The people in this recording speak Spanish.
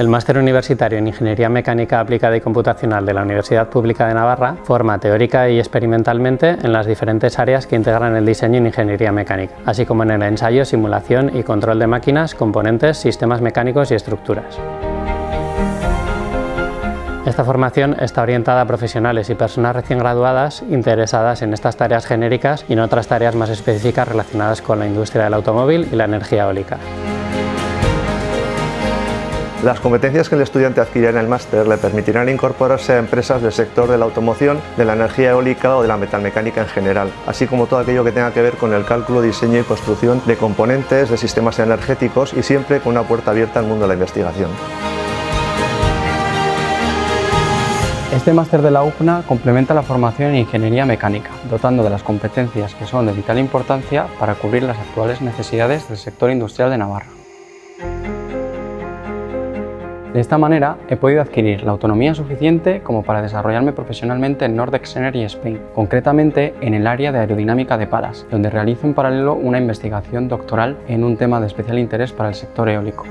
El Máster Universitario en Ingeniería Mecánica Aplicada y Computacional de la Universidad Pública de Navarra forma teórica y experimentalmente en las diferentes áreas que integran el diseño en ingeniería mecánica, así como en el ensayo, simulación y control de máquinas, componentes, sistemas mecánicos y estructuras. Esta formación está orientada a profesionales y personas recién graduadas interesadas en estas tareas genéricas y en otras tareas más específicas relacionadas con la industria del automóvil y la energía eólica. Las competencias que el estudiante adquirirá en el máster le permitirán incorporarse a empresas del sector de la automoción, de la energía eólica o de la metalmecánica en general, así como todo aquello que tenga que ver con el cálculo, diseño y construcción de componentes, de sistemas energéticos y siempre con una puerta abierta al mundo de la investigación. Este máster de la UPNA complementa la formación en Ingeniería Mecánica, dotando de las competencias que son de vital importancia para cubrir las actuales necesidades del sector industrial de Navarra. De esta manera he podido adquirir la autonomía suficiente como para desarrollarme profesionalmente en Nordex Energy Spain, concretamente en el área de aerodinámica de palas, donde realizo en paralelo una investigación doctoral en un tema de especial interés para el sector eólico.